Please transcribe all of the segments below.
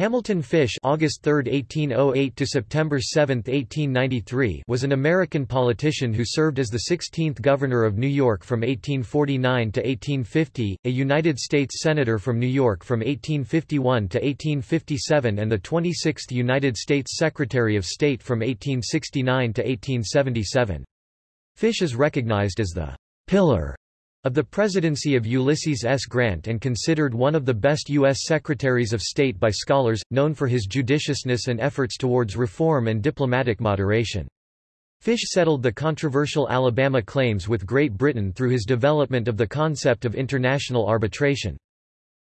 Hamilton Fish August 3, 1808 to September 7, 1893 was an American politician who served as the 16th Governor of New York from 1849 to 1850, a United States Senator from New York from 1851 to 1857 and the 26th United States Secretary of State from 1869 to 1877. Fish is recognized as the pillar of the presidency of Ulysses S. Grant and considered one of the best U.S. Secretaries of State by scholars, known for his judiciousness and efforts towards reform and diplomatic moderation. Fish settled the controversial Alabama claims with Great Britain through his development of the concept of international arbitration.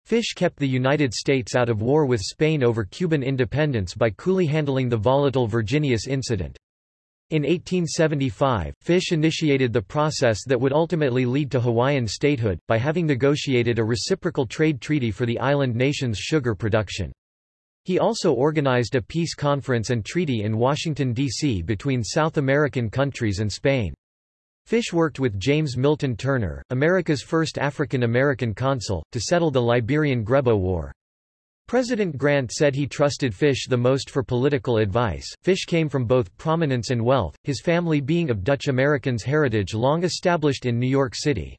Fish kept the United States out of war with Spain over Cuban independence by coolly handling the volatile Virginius incident. In 1875, Fish initiated the process that would ultimately lead to Hawaiian statehood, by having negotiated a reciprocal trade treaty for the island nation's sugar production. He also organized a peace conference and treaty in Washington, D.C. between South American countries and Spain. Fish worked with James Milton Turner, America's first African-American consul, to settle the Liberian Grebo War. President Grant said he trusted Fish the most for political advice. Fish came from both prominence and wealth, his family being of Dutch Americans' heritage long established in New York City.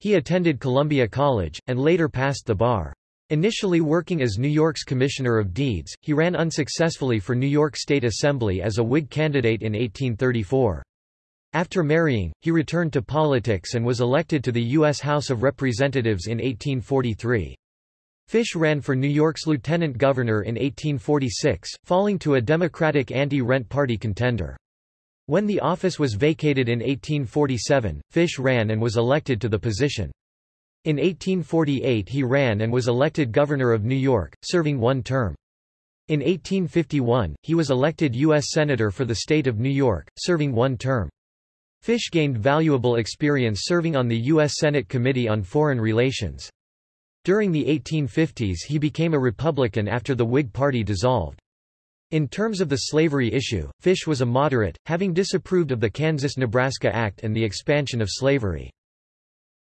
He attended Columbia College, and later passed the bar. Initially working as New York's Commissioner of Deeds, he ran unsuccessfully for New York State Assembly as a Whig candidate in 1834. After marrying, he returned to politics and was elected to the U.S. House of Representatives in 1843. Fish ran for New York's lieutenant governor in 1846, falling to a Democratic anti-rent party contender. When the office was vacated in 1847, Fish ran and was elected to the position. In 1848 he ran and was elected governor of New York, serving one term. In 1851, he was elected U.S. Senator for the state of New York, serving one term. Fish gained valuable experience serving on the U.S. Senate Committee on Foreign Relations. During the 1850s he became a Republican after the Whig Party dissolved. In terms of the slavery issue, Fish was a moderate, having disapproved of the Kansas-Nebraska Act and the expansion of slavery.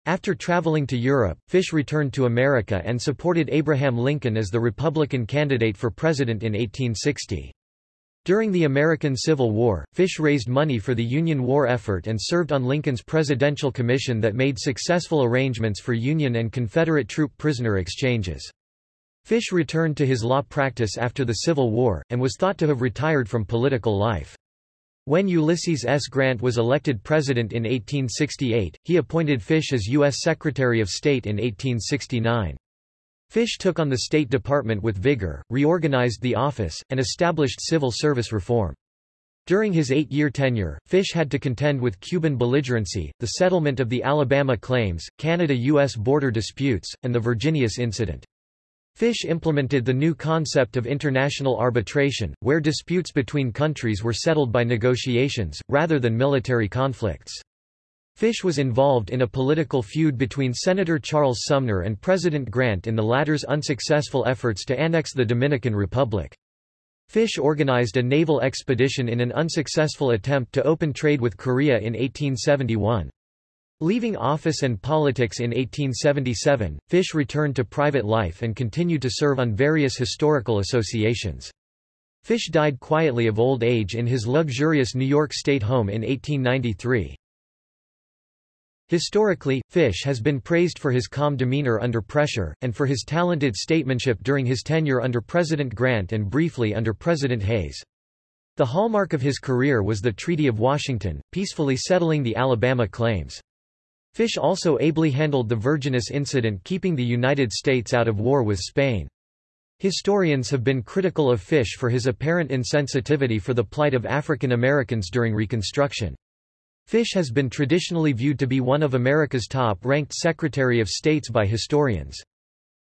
After traveling to Europe, Fish returned to America and supported Abraham Lincoln as the Republican candidate for president in 1860. During the American Civil War, Fish raised money for the Union war effort and served on Lincoln's Presidential Commission that made successful arrangements for Union and Confederate troop prisoner exchanges. Fish returned to his law practice after the Civil War, and was thought to have retired from political life. When Ulysses S. Grant was elected president in 1868, he appointed Fish as U.S. Secretary of State in 1869. Fish took on the State Department with vigor, reorganized the office, and established civil service reform. During his eight-year tenure, Fish had to contend with Cuban belligerency, the settlement of the Alabama claims, Canada-U.S. border disputes, and the Virginius incident. Fish implemented the new concept of international arbitration, where disputes between countries were settled by negotiations, rather than military conflicts. Fish was involved in a political feud between Senator Charles Sumner and President Grant in the latter's unsuccessful efforts to annex the Dominican Republic. Fish organized a naval expedition in an unsuccessful attempt to open trade with Korea in 1871. Leaving office and politics in 1877, Fish returned to private life and continued to serve on various historical associations. Fish died quietly of old age in his luxurious New York State home in 1893. Historically, Fish has been praised for his calm demeanor under pressure, and for his talented statesmanship during his tenure under President Grant and briefly under President Hayes. The hallmark of his career was the Treaty of Washington, peacefully settling the Alabama claims. Fish also ably handled the Virginius incident keeping the United States out of war with Spain. Historians have been critical of Fish for his apparent insensitivity for the plight of African Americans during Reconstruction. Fish has been traditionally viewed to be one of America's top-ranked Secretary of States by historians.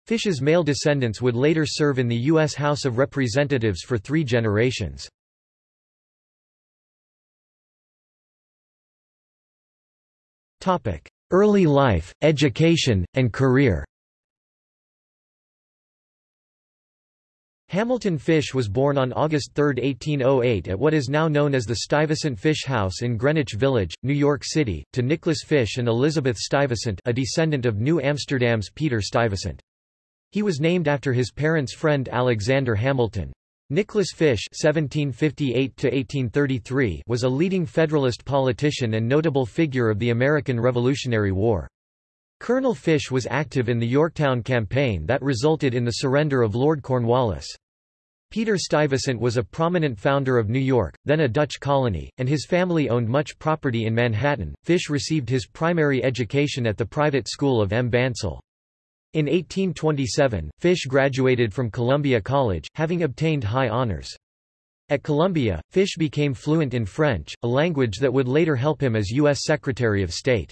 Fish's male descendants would later serve in the U.S. House of Representatives for three generations. Early life, education, and career Hamilton Fish was born on August 3, 1808 at what is now known as the Stuyvesant Fish House in Greenwich Village, New York City, to Nicholas Fish and Elizabeth Stuyvesant a descendant of New Amsterdam's Peter Stuyvesant. He was named after his parents' friend Alexander Hamilton. Nicholas Fish (1758–1833) was a leading Federalist politician and notable figure of the American Revolutionary War. Colonel Fish was active in the Yorktown campaign that resulted in the surrender of Lord Cornwallis. Peter Stuyvesant was a prominent founder of New York, then a Dutch colony, and his family owned much property in Manhattan. Fish received his primary education at the private school of M. Bancel. In 1827, Fish graduated from Columbia College, having obtained high honors. At Columbia, Fish became fluent in French, a language that would later help him as U.S. Secretary of State.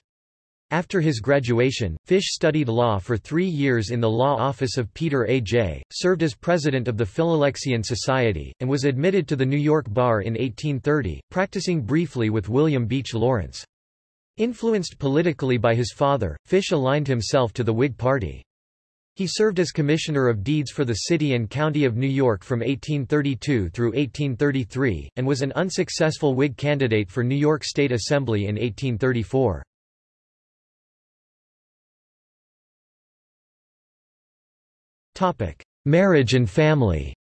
After his graduation, Fish studied law for three years in the law office of Peter A. Jay, served as president of the Philalexian Society, and was admitted to the New York Bar in 1830, practicing briefly with William Beach Lawrence. Influenced politically by his father, Fish aligned himself to the Whig Party. He served as Commissioner of Deeds for the City and County of New York from 1832 through 1833, and was an unsuccessful Whig candidate for New York State Assembly in 1834. Marriage and family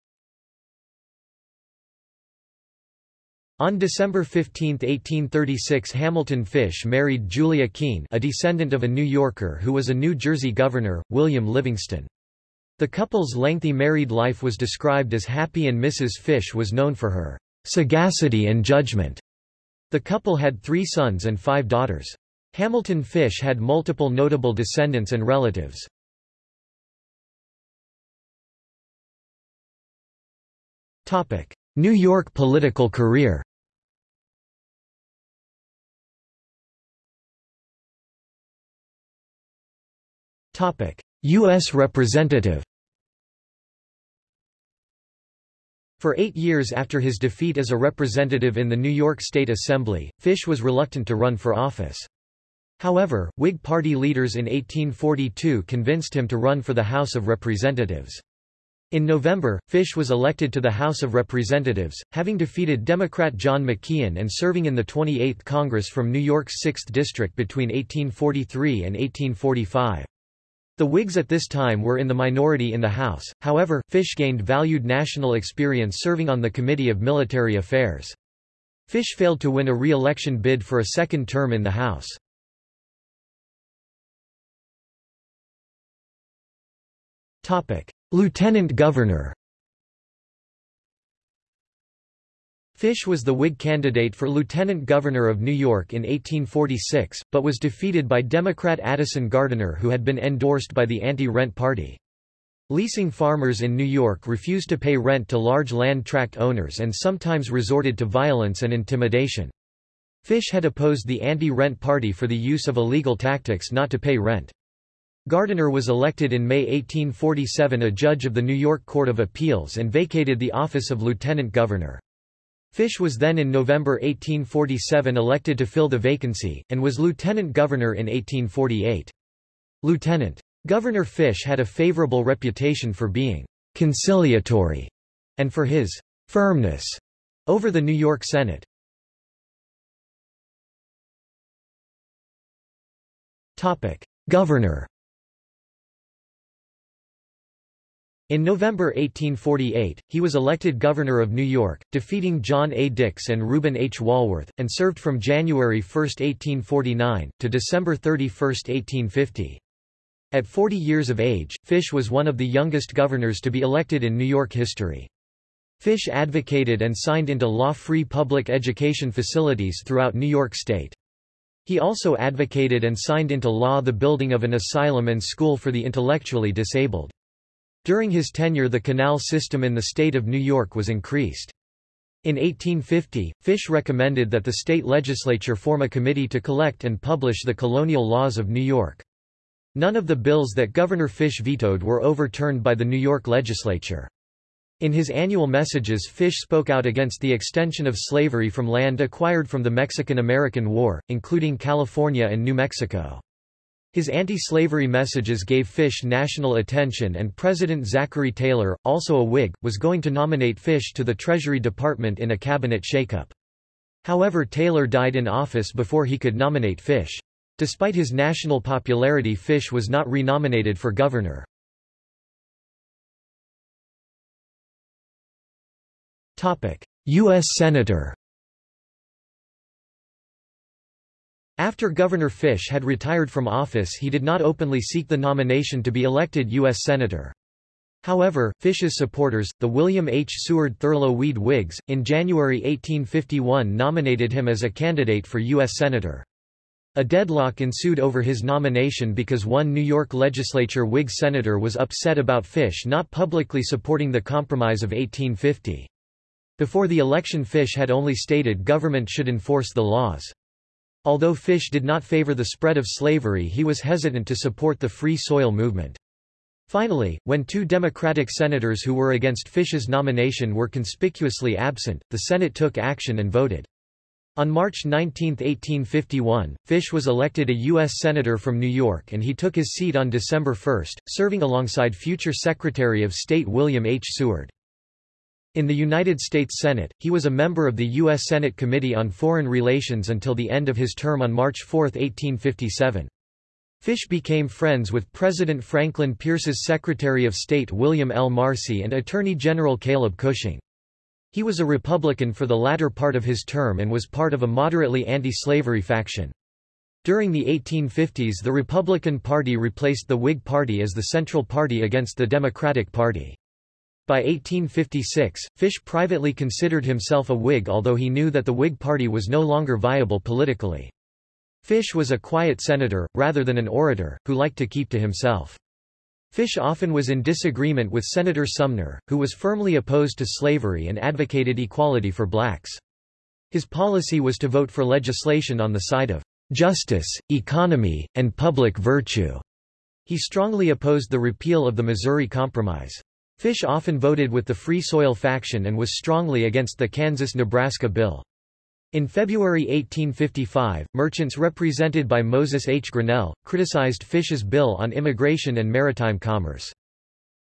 On December 15, 1836 Hamilton Fish married Julia Kean a descendant of a New Yorker who was a New Jersey governor, William Livingston. The couple's lengthy married life was described as happy and Mrs. Fish was known for her sagacity and judgment. The couple had three sons and five daughters. Hamilton Fish had multiple notable descendants and relatives. New York political career U.S. Representative For eight years after his defeat as a representative in the New York State Assembly, Fish was reluctant to run for office. However, Whig Party leaders in 1842 convinced him to run for the House of Representatives. In November, Fish was elected to the House of Representatives, having defeated Democrat John McKeon and serving in the 28th Congress from New York's 6th District between 1843 and 1845. The Whigs at this time were in the minority in the House, however, Fish gained valued national experience serving on the Committee of Military Affairs. Fish failed to win a re-election bid for a second term in the House. Lieutenant Governor Fish was the Whig candidate for Lieutenant Governor of New York in 1846, but was defeated by Democrat Addison Gardiner who had been endorsed by the anti-rent party. Leasing farmers in New York refused to pay rent to large land tract owners and sometimes resorted to violence and intimidation. Fish had opposed the anti-rent party for the use of illegal tactics not to pay rent. Gardiner was elected in May 1847 a judge of the New York Court of Appeals and vacated the office of lieutenant governor. Fish was then in November 1847 elected to fill the vacancy, and was lieutenant governor in 1848. Lieutenant Governor Fish had a favorable reputation for being conciliatory and for his firmness over the New York Senate. Governor In November 1848, he was elected governor of New York, defeating John A. Dix and Reuben H. Walworth, and served from January 1, 1849, to December 31, 1850. At 40 years of age, Fish was one of the youngest governors to be elected in New York history. Fish advocated and signed into law free public education facilities throughout New York State. He also advocated and signed into law the building of an asylum and school for the intellectually disabled. During his tenure the canal system in the state of New York was increased. In 1850, Fish recommended that the state legislature form a committee to collect and publish the colonial laws of New York. None of the bills that Governor Fish vetoed were overturned by the New York legislature. In his annual messages Fish spoke out against the extension of slavery from land acquired from the Mexican-American War, including California and New Mexico. His anti-slavery messages gave Fish national attention and President Zachary Taylor, also a Whig, was going to nominate Fish to the Treasury Department in a cabinet shakeup. However Taylor died in office before he could nominate Fish. Despite his national popularity Fish was not renominated for governor. U.S. Senator After Governor Fish had retired from office he did not openly seek the nomination to be elected U.S. Senator. However, Fish's supporters, the William H. Seward Thurlow Weed Whigs, in January 1851 nominated him as a candidate for U.S. Senator. A deadlock ensued over his nomination because one New York legislature Whig senator was upset about Fish not publicly supporting the Compromise of 1850. Before the election Fish had only stated government should enforce the laws. Although Fish did not favor the spread of slavery he was hesitant to support the Free Soil movement. Finally, when two Democratic senators who were against Fish's nomination were conspicuously absent, the Senate took action and voted. On March 19, 1851, Fish was elected a U.S. Senator from New York and he took his seat on December 1, serving alongside future Secretary of State William H. Seward. In the United States Senate, he was a member of the U.S. Senate Committee on Foreign Relations until the end of his term on March 4, 1857. Fish became friends with President Franklin Pierce's Secretary of State William L. Marcy and Attorney General Caleb Cushing. He was a Republican for the latter part of his term and was part of a moderately anti-slavery faction. During the 1850s the Republican Party replaced the Whig Party as the central party against the Democratic Party. By 1856, Fish privately considered himself a Whig although he knew that the Whig Party was no longer viable politically. Fish was a quiet senator, rather than an orator, who liked to keep to himself. Fish often was in disagreement with Senator Sumner, who was firmly opposed to slavery and advocated equality for blacks. His policy was to vote for legislation on the side of justice, economy, and public virtue. He strongly opposed the repeal of the Missouri Compromise. Fish often voted with the Free Soil faction and was strongly against the Kansas-Nebraska Bill. In February 1855, merchants represented by Moses H. Grinnell, criticized Fish's bill on immigration and maritime commerce.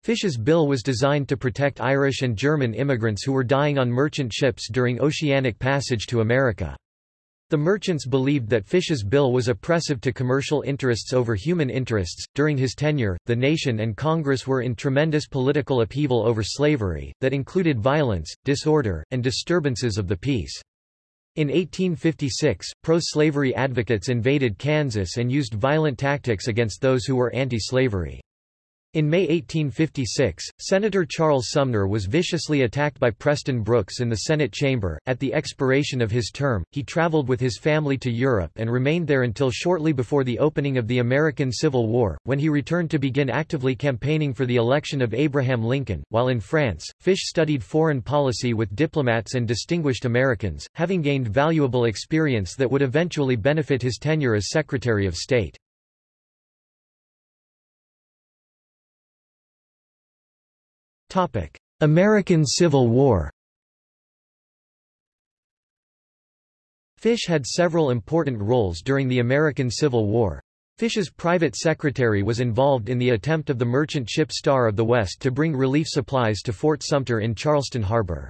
Fish's bill was designed to protect Irish and German immigrants who were dying on merchant ships during oceanic passage to America. The merchants believed that Fish's bill was oppressive to commercial interests over human interests. During his tenure, the nation and Congress were in tremendous political upheaval over slavery, that included violence, disorder, and disturbances of the peace. In 1856, pro-slavery advocates invaded Kansas and used violent tactics against those who were anti-slavery. In May 1856, Senator Charles Sumner was viciously attacked by Preston Brooks in the Senate chamber. At the expiration of his term, he traveled with his family to Europe and remained there until shortly before the opening of the American Civil War, when he returned to begin actively campaigning for the election of Abraham Lincoln. While in France, Fish studied foreign policy with diplomats and distinguished Americans, having gained valuable experience that would eventually benefit his tenure as Secretary of State. American Civil War Fish had several important roles during the American Civil War. Fish's private secretary was involved in the attempt of the merchant ship Star of the West to bring relief supplies to Fort Sumter in Charleston Harbor.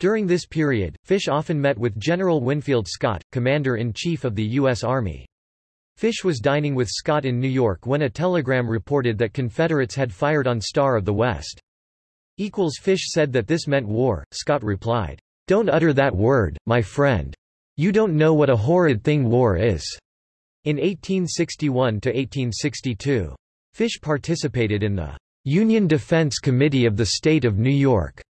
During this period, Fish often met with General Winfield Scott, Commander-in-Chief of the U.S. Army. Fish was dining with Scott in New York when a telegram reported that Confederates had fired on Star of the West. Fish said that this meant war. Scott replied, Don't utter that word, my friend. You don't know what a horrid thing war is. In 1861–1862, Fish participated in the Union Defense Committee of the State of New York,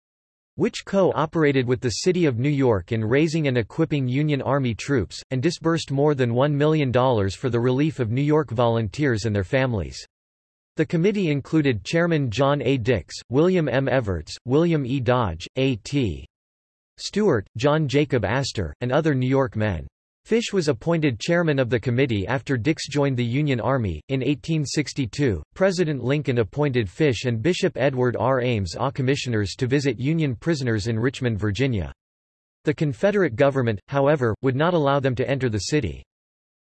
which co-operated with the City of New York in raising and equipping Union Army troops, and disbursed more than $1 million for the relief of New York volunteers and their families. The committee included Chairman John A. Dix, William M. Evarts, William E. Dodge, A.T. Stewart, John Jacob Astor, and other New York men. Fish was appointed chairman of the committee after Dix joined the Union Army. In 1862, President Lincoln appointed Fish and Bishop Edward R. Ames AU commissioners to visit Union prisoners in Richmond, Virginia. The Confederate government, however, would not allow them to enter the city.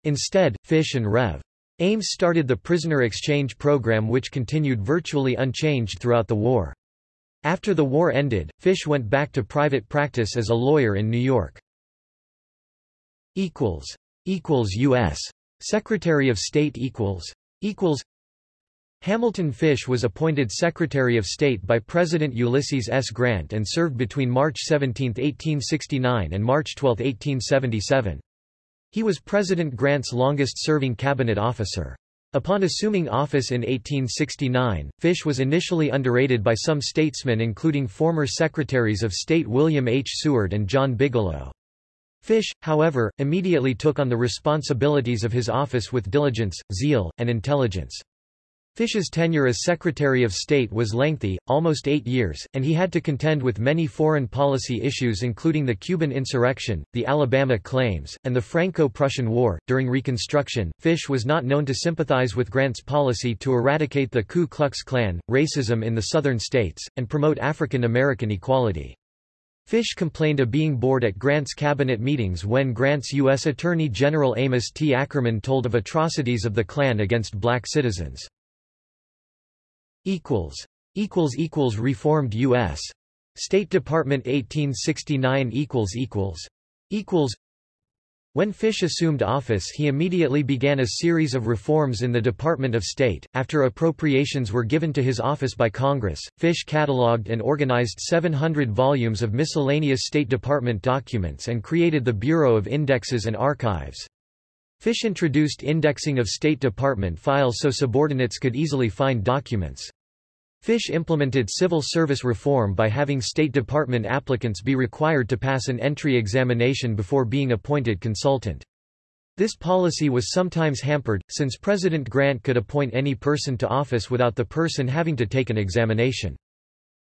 Instead, Fish and Rev. Ames started the prisoner exchange program which continued virtually unchanged throughout the war. After the war ended, Fish went back to private practice as a lawyer in New York. U.S. Secretary of State equals equals Hamilton Fish was appointed Secretary of State by President Ulysses S. Grant and served between March 17, 1869 and March 12, 1877. He was President Grant's longest-serving cabinet officer. Upon assuming office in 1869, Fish was initially underrated by some statesmen including former Secretaries of State William H. Seward and John Bigelow. Fish, however, immediately took on the responsibilities of his office with diligence, zeal, and intelligence. Fish's tenure as Secretary of State was lengthy, almost eight years, and he had to contend with many foreign policy issues including the Cuban insurrection, the Alabama claims, and the Franco-Prussian War. During Reconstruction, Fish was not known to sympathize with Grant's policy to eradicate the Ku Klux Klan, racism in the southern states, and promote African American equality. Fish complained of being bored at Grant's cabinet meetings when Grant's U.S. Attorney General Amos T. Ackerman told of atrocities of the Klan against black citizens equals equals equals reformed US State Department 1869 equals equals equals when Fish assumed office he immediately began a series of reforms in the Department of State. After appropriations were given to his office by Congress, Fish catalogued and organized 700 volumes of miscellaneous State Department documents and created the Bureau of Indexes and Archives. Fish introduced indexing of State Department files so subordinates could easily find documents. Fish implemented civil service reform by having State Department applicants be required to pass an entry examination before being appointed consultant. This policy was sometimes hampered, since President Grant could appoint any person to office without the person having to take an examination.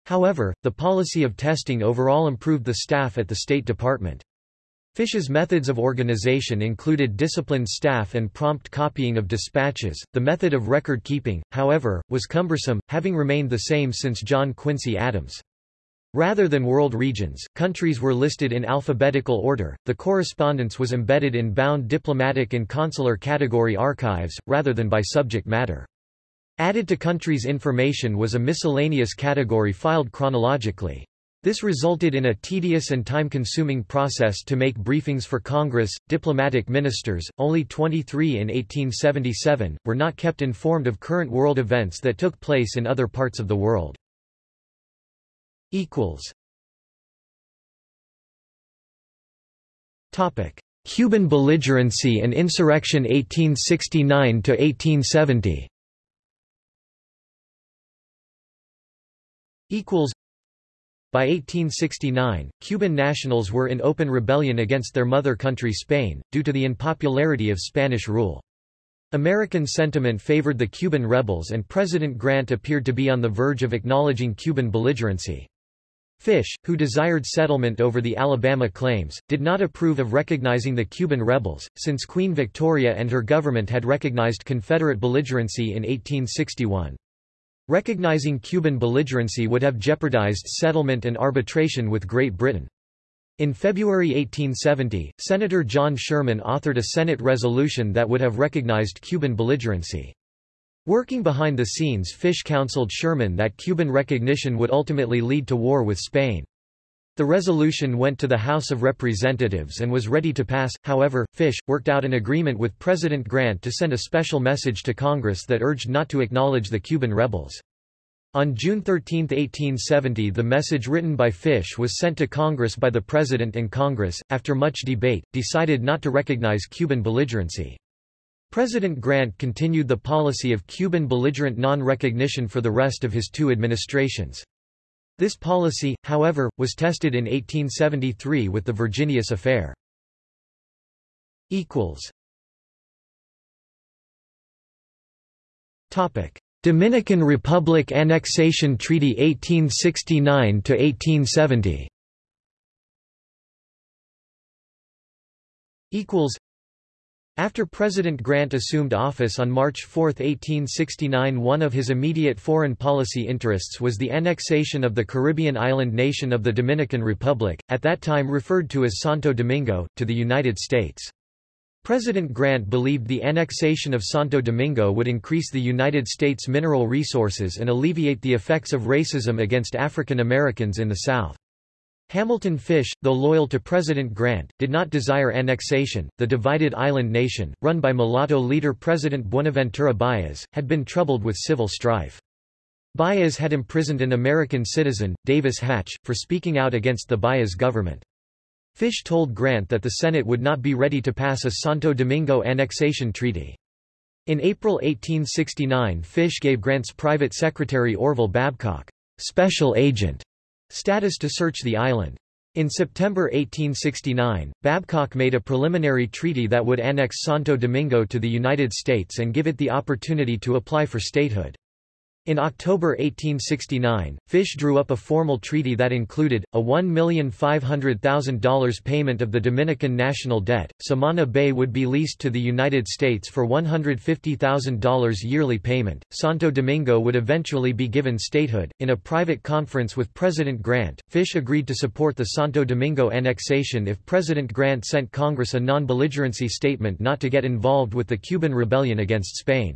However, the policy of testing overall improved the staff at the State Department. Fish's methods of organization included disciplined staff and prompt copying of dispatches. The method of record keeping, however, was cumbersome, having remained the same since John Quincy Adams. Rather than world regions, countries were listed in alphabetical order, the correspondence was embedded in bound diplomatic and consular category archives, rather than by subject matter. Added to countries' information was a miscellaneous category filed chronologically. This resulted in a tedious and time-consuming process to make briefings for Congress, diplomatic ministers, only 23 in 1877, were not kept informed of current world events that took place in other parts of the world. Cuban belligerency and insurrection 1869–1870 by 1869, Cuban nationals were in open rebellion against their mother country Spain, due to the unpopularity of Spanish rule. American sentiment favored the Cuban rebels and President Grant appeared to be on the verge of acknowledging Cuban belligerency. Fish, who desired settlement over the Alabama claims, did not approve of recognizing the Cuban rebels, since Queen Victoria and her government had recognized Confederate belligerency in 1861. Recognizing Cuban belligerency would have jeopardized settlement and arbitration with Great Britain. In February 1870, Senator John Sherman authored a Senate resolution that would have recognized Cuban belligerency. Working behind the scenes Fish counseled Sherman that Cuban recognition would ultimately lead to war with Spain. The resolution went to the House of Representatives and was ready to pass, however, Fish, worked out an agreement with President Grant to send a special message to Congress that urged not to acknowledge the Cuban rebels. On June 13, 1870 the message written by Fish was sent to Congress by the President and Congress, after much debate, decided not to recognize Cuban belligerency. President Grant continued the policy of Cuban belligerent non-recognition for the rest of his two administrations. This policy, however, was tested in 1873 with the Virginius Affair. Dominican Republic Annexation Treaty 1869–1870 after President Grant assumed office on March 4, 1869 one of his immediate foreign policy interests was the annexation of the Caribbean island nation of the Dominican Republic, at that time referred to as Santo Domingo, to the United States. President Grant believed the annexation of Santo Domingo would increase the United States mineral resources and alleviate the effects of racism against African Americans in the South. Hamilton Fish, though loyal to President Grant, did not desire annexation. The divided island nation, run by mulatto leader President Buenaventura Baez, had been troubled with civil strife. Baez had imprisoned an American citizen, Davis Hatch, for speaking out against the Baez government. Fish told Grant that the Senate would not be ready to pass a Santo Domingo annexation treaty. In April 1869 Fish gave Grant's private secretary Orville Babcock, special agent, status to search the island. In September 1869, Babcock made a preliminary treaty that would annex Santo Domingo to the United States and give it the opportunity to apply for statehood. In October 1869, Fish drew up a formal treaty that included, a $1,500,000 payment of the Dominican national debt. Samana Bay would be leased to the United States for $150,000 yearly payment. Santo Domingo would eventually be given statehood. In a private conference with President Grant, Fish agreed to support the Santo Domingo annexation if President Grant sent Congress a non belligerency statement not to get involved with the Cuban rebellion against Spain.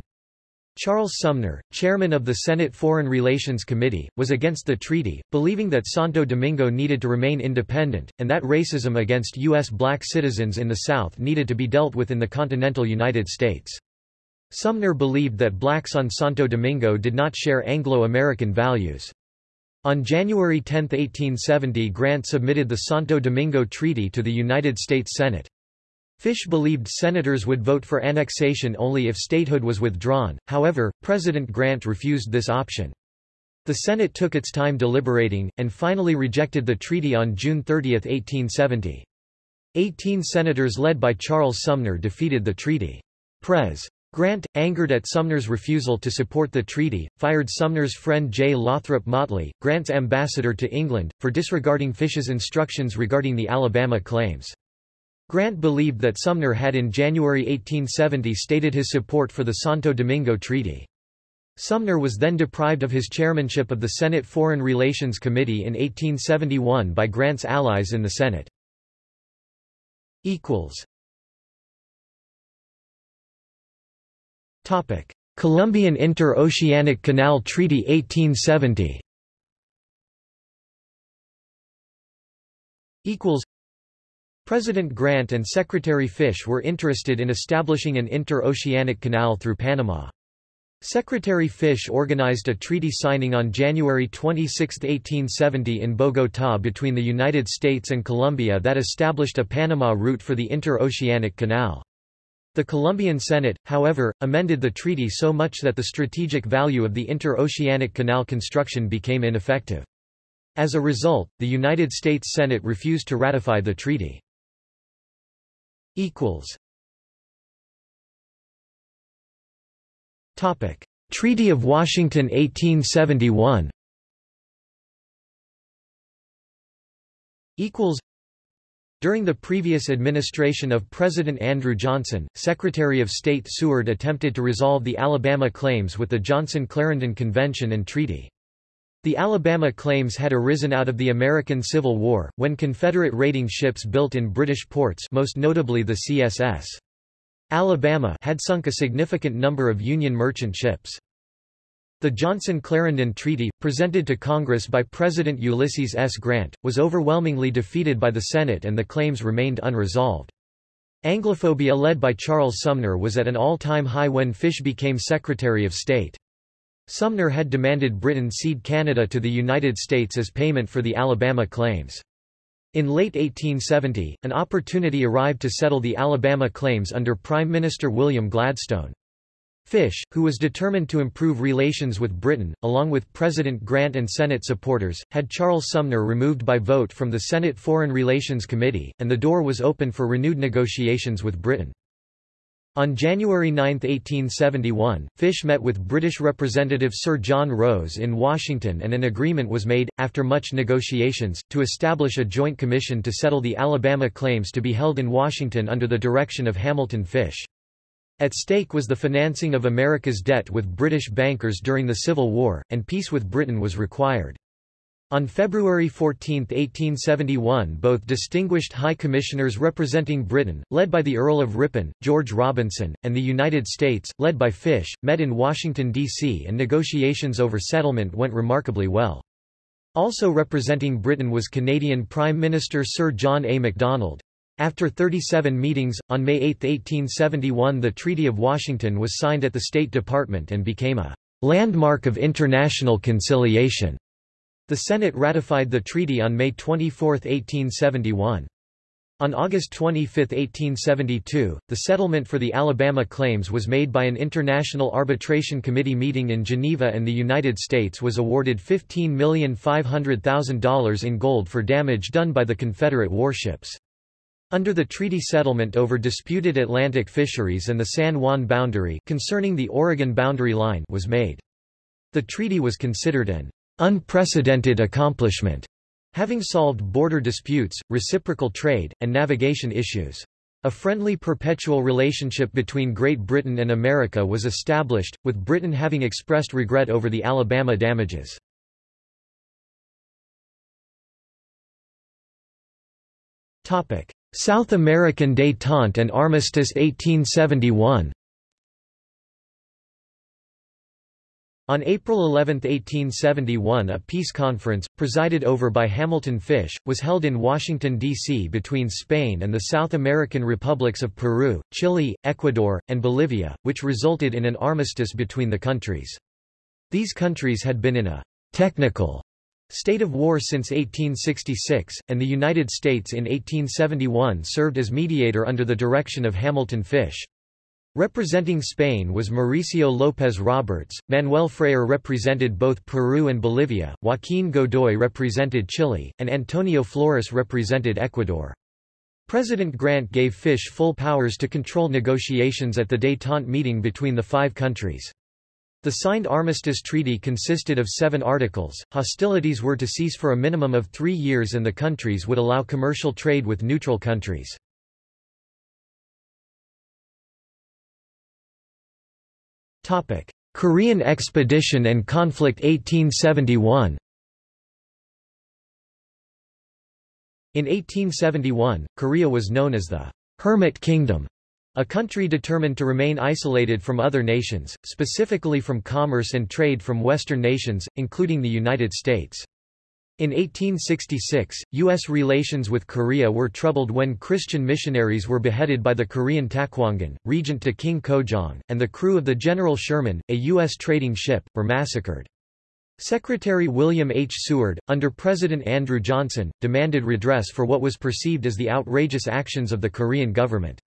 Charles Sumner, chairman of the Senate Foreign Relations Committee, was against the treaty, believing that Santo Domingo needed to remain independent, and that racism against U.S. black citizens in the South needed to be dealt with in the continental United States. Sumner believed that blacks on Santo Domingo did not share Anglo-American values. On January 10, 1870 Grant submitted the Santo Domingo Treaty to the United States Senate. Fish believed senators would vote for annexation only if statehood was withdrawn, however, President Grant refused this option. The Senate took its time deliberating, and finally rejected the treaty on June 30, 1870. Eighteen senators led by Charles Sumner defeated the treaty. Pres. Grant, angered at Sumner's refusal to support the treaty, fired Sumner's friend J. Lothrop Motley, Grant's ambassador to England, for disregarding Fish's instructions regarding the Alabama claims. Grant believed that Sumner had in January 1870 stated his support for the Santo Domingo Treaty. Sumner was then deprived of his chairmanship of the Senate Foreign Relations Committee in 1871 by Grant's allies in the Senate. Colombian Inter-Oceanic Canal Treaty 1870 President Grant and Secretary Fish were interested in establishing an inter-oceanic canal through Panama. Secretary Fish organized a treaty signing on January 26, 1870 in Bogotá between the United States and Colombia that established a Panama route for the inter-oceanic canal. The Colombian Senate, however, amended the treaty so much that the strategic value of the inter-oceanic canal construction became ineffective. As a result, the United States Senate refused to ratify the treaty equals. Topic. Treaty of Washington 1871 equals. During the previous administration of President Andrew Johnson, Secretary of State Seward attempted to resolve the Alabama claims with the Johnson-Clarendon Convention and Treaty. The Alabama claims had arisen out of the American Civil War, when Confederate raiding ships built in British ports most notably the CSS. Alabama had sunk a significant number of Union merchant ships. The Johnson-Clarendon Treaty, presented to Congress by President Ulysses S. Grant, was overwhelmingly defeated by the Senate and the claims remained unresolved. Anglophobia led by Charles Sumner was at an all-time high when Fish became Secretary of State. Sumner had demanded Britain cede Canada to the United States as payment for the Alabama claims. In late 1870, an opportunity arrived to settle the Alabama claims under Prime Minister William Gladstone. Fish, who was determined to improve relations with Britain, along with President Grant and Senate supporters, had Charles Sumner removed by vote from the Senate Foreign Relations Committee, and the door was open for renewed negotiations with Britain. On January 9, 1871, Fish met with British Representative Sir John Rose in Washington and an agreement was made, after much negotiations, to establish a joint commission to settle the Alabama claims to be held in Washington under the direction of Hamilton Fish. At stake was the financing of America's debt with British bankers during the Civil War, and peace with Britain was required. On February 14, 1871 both distinguished High Commissioners representing Britain, led by the Earl of Ripon, George Robinson, and the United States, led by Fish, met in Washington, D.C. and negotiations over settlement went remarkably well. Also representing Britain was Canadian Prime Minister Sir John A. Macdonald. After 37 meetings, on May 8, 1871 the Treaty of Washington was signed at the State Department and became a landmark of international conciliation. The Senate ratified the treaty on May 24, 1871. On August 25, 1872, the settlement for the Alabama claims was made by an International Arbitration Committee meeting in Geneva and the United States was awarded $15,500,000 in gold for damage done by the Confederate warships. Under the treaty settlement over disputed Atlantic fisheries and the San Juan boundary concerning the Oregon boundary line was made. The treaty was considered an unprecedented accomplishment, having solved border disputes, reciprocal trade, and navigation issues. A friendly perpetual relationship between Great Britain and America was established, with Britain having expressed regret over the Alabama damages. South American détente and armistice 1871 On April 11, 1871 a peace conference, presided over by Hamilton Fish, was held in Washington, D.C. between Spain and the South American republics of Peru, Chile, Ecuador, and Bolivia, which resulted in an armistice between the countries. These countries had been in a technical State of war since 1866, and the United States in 1871 served as mediator under the direction of Hamilton Fish. Representing Spain was Mauricio López Roberts, Manuel Freire represented both Peru and Bolivia, Joaquín Godoy represented Chile, and Antonio Flores represented Ecuador. President Grant gave Fish full powers to control negotiations at the détente meeting between the five countries. The signed armistice treaty consisted of seven articles, hostilities were to cease for a minimum of three years and the countries would allow commercial trade with neutral countries. Korean expedition and conflict 1871 In 1871, Korea was known as the Hermit Kingdom a country determined to remain isolated from other nations, specifically from commerce and trade from Western nations, including the United States. In 1866, U.S. relations with Korea were troubled when Christian missionaries were beheaded by the Korean Taewongun, regent to King Kojong, and the crew of the General Sherman, a U.S. trading ship, were massacred. Secretary William H. Seward, under President Andrew Johnson, demanded redress for what was perceived as the outrageous actions of the Korean government.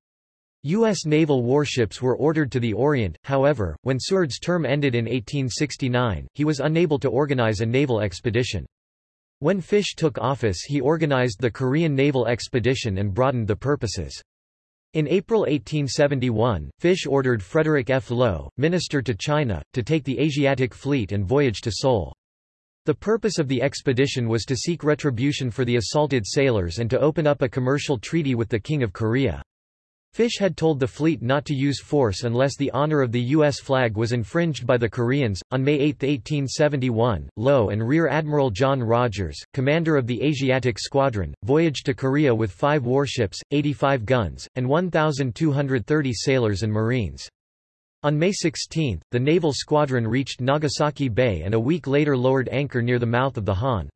U.S. naval warships were ordered to the Orient, however, when Seward's term ended in 1869, he was unable to organize a naval expedition. When Fish took office he organized the Korean Naval Expedition and broadened the purposes. In April 1871, Fish ordered Frederick F. Lowe, minister to China, to take the Asiatic Fleet and voyage to Seoul. The purpose of the expedition was to seek retribution for the assaulted sailors and to open up a commercial treaty with the King of Korea. Fish had told the fleet not to use force unless the honor of the U.S. flag was infringed by the Koreans. On May 8, 1871, Lowe and Rear Admiral John Rodgers, commander of the Asiatic Squadron, voyaged to Korea with five warships, 85 guns, and 1,230 sailors and marines. On May 16, the naval squadron reached Nagasaki Bay and a week later lowered anchor near the mouth of the Han.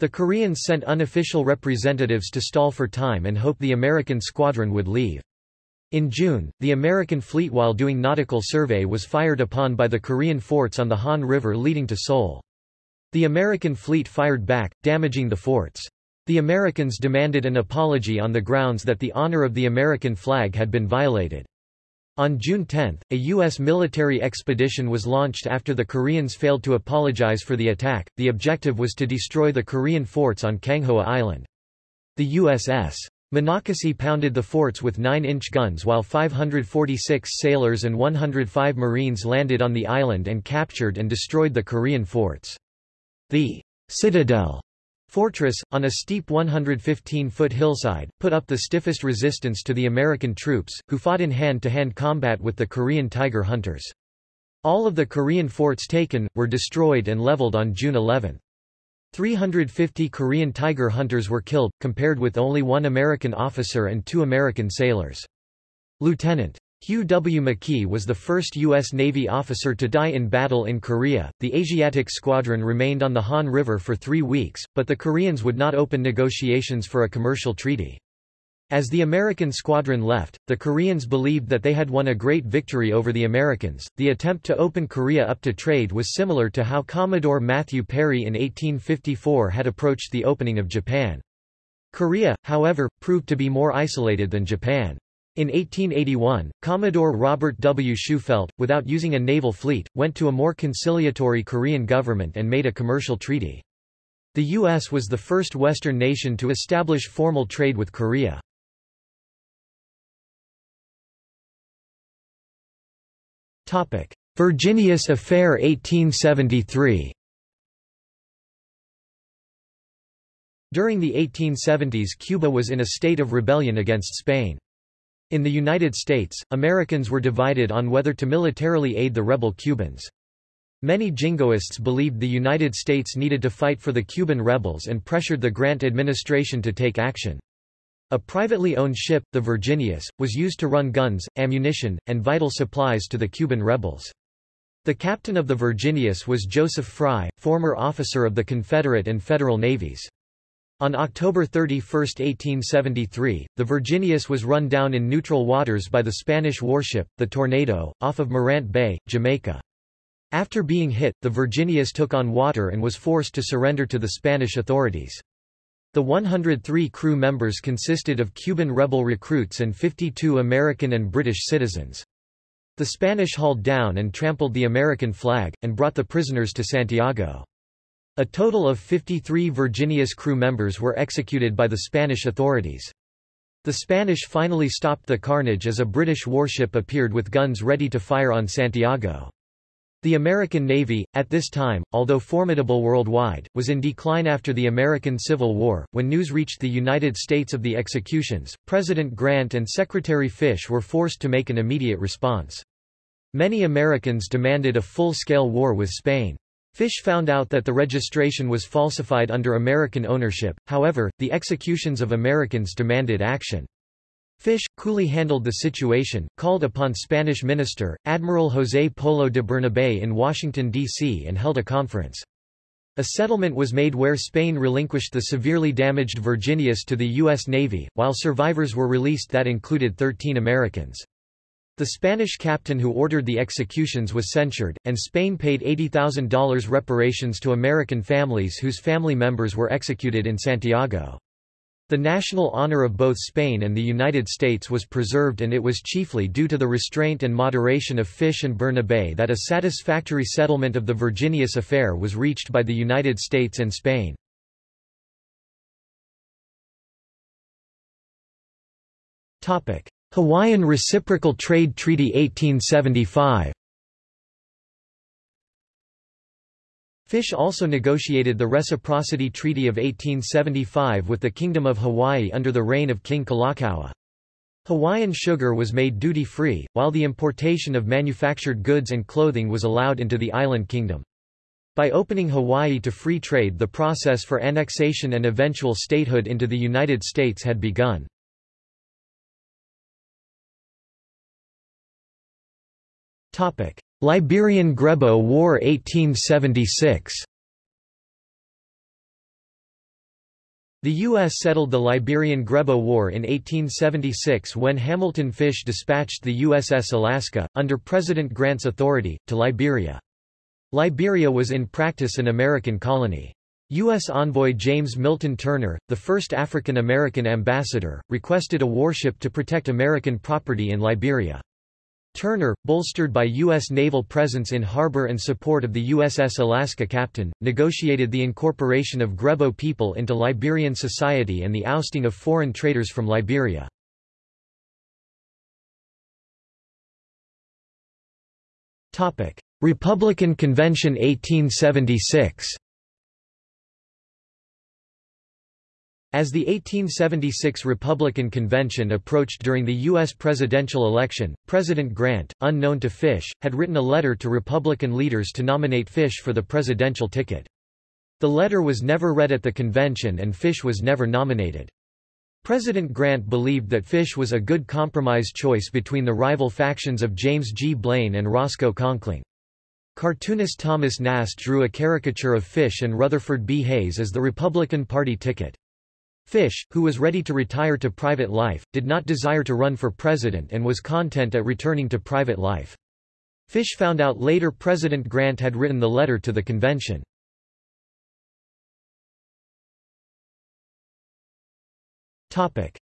The Koreans sent unofficial representatives to stall for time and hope the American squadron would leave. In June, the American fleet while doing nautical survey was fired upon by the Korean forts on the Han River leading to Seoul. The American fleet fired back, damaging the forts. The Americans demanded an apology on the grounds that the honor of the American flag had been violated. On June 10, a U.S. military expedition was launched after the Koreans failed to apologize for the attack. The objective was to destroy the Korean forts on Kanghoa Island. The USS Monocacy pounded the forts with 9-inch guns while 546 sailors and 105 Marines landed on the island and captured and destroyed the Korean forts. The Citadel fortress, on a steep 115-foot hillside, put up the stiffest resistance to the American troops, who fought in hand-to-hand -hand combat with the Korean Tiger Hunters. All of the Korean forts taken, were destroyed and leveled on June 11. 350 Korean tiger hunters were killed, compared with only one American officer and two American sailors. Lieutenant. Hugh W. McKee was the first U.S. Navy officer to die in battle in Korea. The Asiatic Squadron remained on the Han River for three weeks, but the Koreans would not open negotiations for a commercial treaty. As the American squadron left, the Koreans believed that they had won a great victory over the Americans. The attempt to open Korea up to trade was similar to how Commodore Matthew Perry in 1854 had approached the opening of Japan. Korea, however, proved to be more isolated than Japan. In 1881, Commodore Robert W. Shufeldt, without using a naval fleet, went to a more conciliatory Korean government and made a commercial treaty. The U.S. was the first Western nation to establish formal trade with Korea. Virginius Affair 1873 During the 1870s Cuba was in a state of rebellion against Spain. In the United States, Americans were divided on whether to militarily aid the rebel Cubans. Many jingoists believed the United States needed to fight for the Cuban rebels and pressured the Grant administration to take action. A privately owned ship, the Virginius, was used to run guns, ammunition, and vital supplies to the Cuban rebels. The captain of the Virginius was Joseph Fry, former officer of the Confederate and Federal navies. On October 31, 1873, the Virginius was run down in neutral waters by the Spanish warship, the Tornado, off of Morant Bay, Jamaica. After being hit, the Virginius took on water and was forced to surrender to the Spanish authorities. The 103 crew members consisted of Cuban rebel recruits and 52 American and British citizens. The Spanish hauled down and trampled the American flag, and brought the prisoners to Santiago. A total of 53 Virginius crew members were executed by the Spanish authorities. The Spanish finally stopped the carnage as a British warship appeared with guns ready to fire on Santiago. The American Navy, at this time, although formidable worldwide, was in decline after the American Civil War. When news reached the United States of the executions, President Grant and Secretary Fish were forced to make an immediate response. Many Americans demanded a full-scale war with Spain. Fish found out that the registration was falsified under American ownership, however, the executions of Americans demanded action. Fish, coolly handled the situation, called upon Spanish minister, Admiral José Polo de Bernabé in Washington, D.C. and held a conference. A settlement was made where Spain relinquished the severely damaged Virginius to the U.S. Navy, while survivors were released that included 13 Americans. The Spanish captain who ordered the executions was censured, and Spain paid $80,000 reparations to American families whose family members were executed in Santiago. The national honor of both Spain and the United States was preserved and it was chiefly due to the restraint and moderation of Fish and Bernabé that a satisfactory settlement of the Virginius affair was reached by the United States and Spain. Hawaiian Reciprocal Trade Treaty 1875 Fish also negotiated the Reciprocity Treaty of 1875 with the Kingdom of Hawaii under the reign of King Kalakaua. Hawaiian sugar was made duty-free, while the importation of manufactured goods and clothing was allowed into the island kingdom. By opening Hawaii to free trade the process for annexation and eventual statehood into the United States had begun. Liberian Grebo War 1876 The U.S. settled the Liberian Grebo War in 1876 when Hamilton Fish dispatched the USS Alaska, under President Grant's authority, to Liberia. Liberia was in practice an American colony. U.S. envoy James Milton Turner, the first African-American ambassador, requested a warship to protect American property in Liberia. Turner, bolstered by U.S. naval presence in harbor and support of the USS Alaska captain, negotiated the incorporation of Grebo people into Liberian society and the ousting of foreign traders from Liberia. Republican Convention 1876 As the 1876 Republican Convention approached during the U.S. presidential election, President Grant, unknown to Fish, had written a letter to Republican leaders to nominate Fish for the presidential ticket. The letter was never read at the convention and Fish was never nominated. President Grant believed that Fish was a good compromise choice between the rival factions of James G. Blaine and Roscoe Conkling. Cartoonist Thomas Nast drew a caricature of Fish and Rutherford B. Hayes as the Republican Party ticket. Fish, who was ready to retire to private life, did not desire to run for president and was content at returning to private life. Fish found out later President Grant had written the letter to the convention.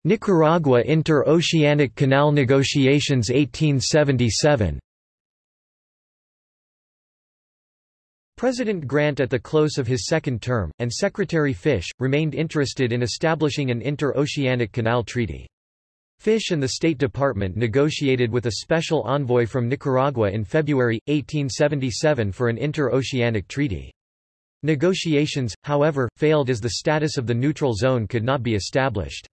Nicaragua Inter-Oceanic Canal negotiations 1877 President Grant at the close of his second term, and Secretary Fish, remained interested in establishing an inter-oceanic canal treaty. Fish and the State Department negotiated with a special envoy from Nicaragua in February, 1877 for an inter-oceanic treaty. Negotiations, however, failed as the status of the neutral zone could not be established.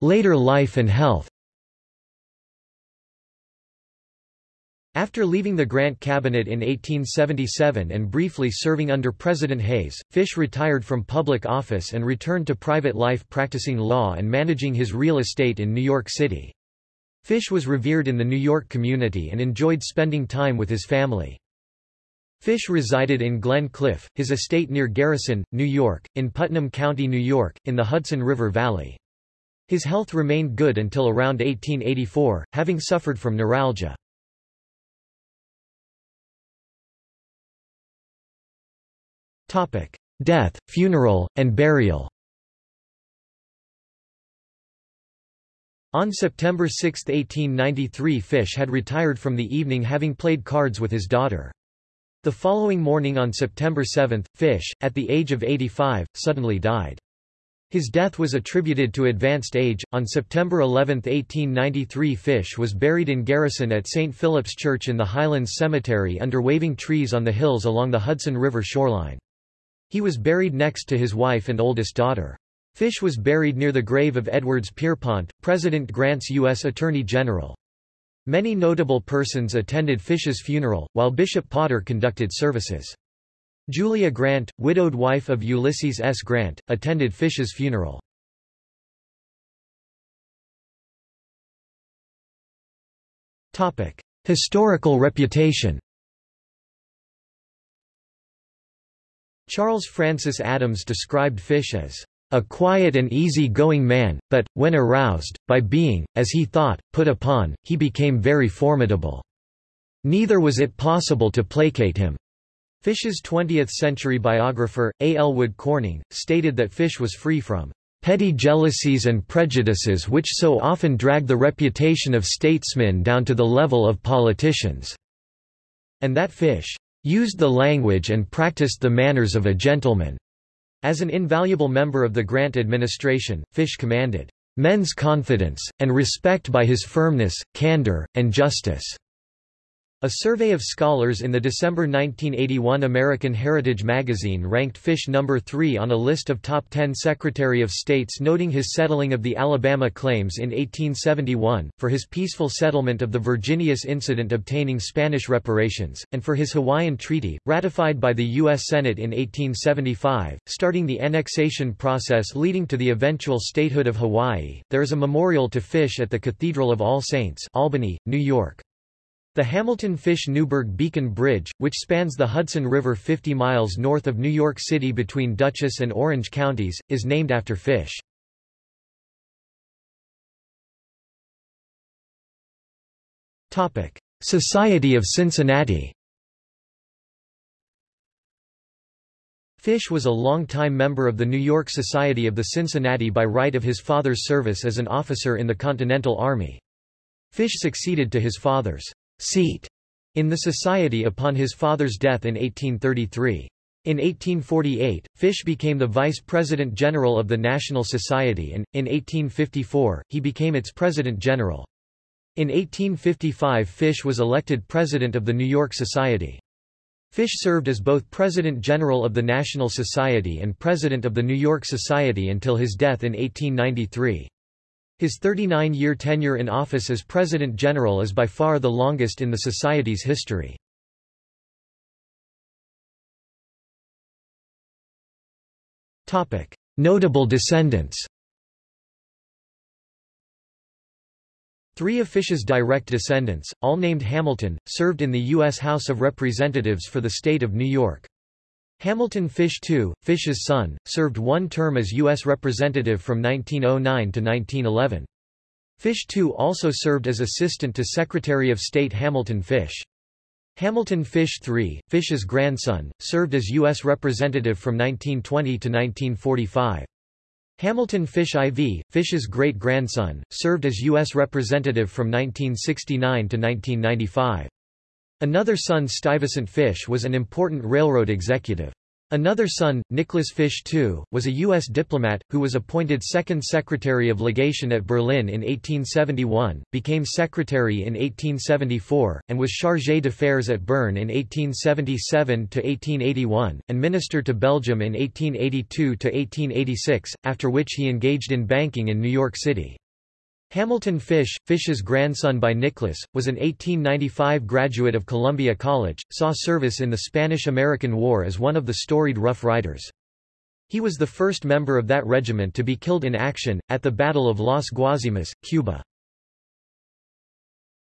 Later life and health After leaving the Grant cabinet in 1877 and briefly serving under President Hayes, Fish retired from public office and returned to private life practicing law and managing his real estate in New York City. Fish was revered in the New York community and enjoyed spending time with his family. Fish resided in Glenclyffe, his estate near Garrison, New York, in Putnam County, New York, in the Hudson River Valley. His health remained good until around 1884, having suffered from neuralgia. Death, funeral, and burial On September 6, 1893 Fish had retired from the evening having played cards with his daughter. The following morning on September 7, Fish, at the age of 85, suddenly died. His death was attributed to advanced age. On September 11, 1893, Fish was buried in Garrison at St. Philip's Church in the Highlands Cemetery under waving trees on the hills along the Hudson River shoreline. He was buried next to his wife and oldest daughter. Fish was buried near the grave of Edwards Pierrepont, President Grant's U.S. Attorney General. Many notable persons attended Fish's funeral, while Bishop Potter conducted services. Julia Grant, widowed wife of Ulysses S. Grant, attended Fish's funeral. Historical reputation Charles Francis Adams described Fish as a quiet and easy-going man, but, when aroused, by being, as he thought, put upon, he became very formidable. Neither was it possible to placate him. Fish's 20th-century biographer, A. Elwood Corning, stated that Fish was free from petty jealousies and prejudices which so often drag the reputation of statesmen down to the level of politicians", and that Fish used the language and practiced the manners of a gentleman. As an invaluable member of the Grant administration, Fish commanded men's confidence, and respect by his firmness, candor, and justice. A survey of scholars in the December 1981 American Heritage magazine ranked Fish number 3 on a list of top 10 Secretary of States noting his settling of the Alabama claims in 1871, for his peaceful settlement of the Virginius incident obtaining Spanish reparations, and for his Hawaiian Treaty, ratified by the U.S. Senate in 1875, starting the annexation process leading to the eventual statehood of Hawaii. There is a memorial to Fish at the Cathedral of All Saints, Albany, New York. The Hamilton-Fish-Newburgh Beacon Bridge, which spans the Hudson River 50 miles north of New York City between Dutchess and Orange counties, is named after Fish. Society of Cincinnati Fish was a long-time member of the New York Society of the Cincinnati by right of his father's service as an officer in the Continental Army. Fish succeeded to his father's seat in the society upon his father's death in 1833. In 1848, Fish became the Vice President General of the National Society and, in 1854, he became its President General. In 1855 Fish was elected President of the New York Society. Fish served as both President General of the National Society and President of the New York Society until his death in 1893. His 39-year tenure in office as President General is by far the longest in the Society's history. Notable descendants Three of Fish's direct descendants, all named Hamilton, served in the U.S. House of Representatives for the state of New York. Hamilton Fish II, Fish's son, served one term as U.S. Representative from 1909 to 1911. Fish II also served as Assistant to Secretary of State Hamilton Fish. Hamilton Fish III, Fish's grandson, served as U.S. Representative from 1920 to 1945. Hamilton Fish IV, Fish's great-grandson, served as U.S. Representative from 1969 to 1995. Another son Stuyvesant Fish was an important railroad executive. Another son, Nicholas Fish II, was a U.S. diplomat, who was appointed Second Secretary of Legation at Berlin in 1871, became Secretary in 1874, and was Chargé d'Affaires at Bern in 1877–1881, and Minister to Belgium in 1882–1886, after which he engaged in banking in New York City. Hamilton Fish, Fish's grandson by Nicholas, was an 1895 graduate of Columbia College, saw service in the Spanish–American War as one of the storied Rough Riders. He was the first member of that regiment to be killed in action, at the Battle of Las Guasimas, Cuba.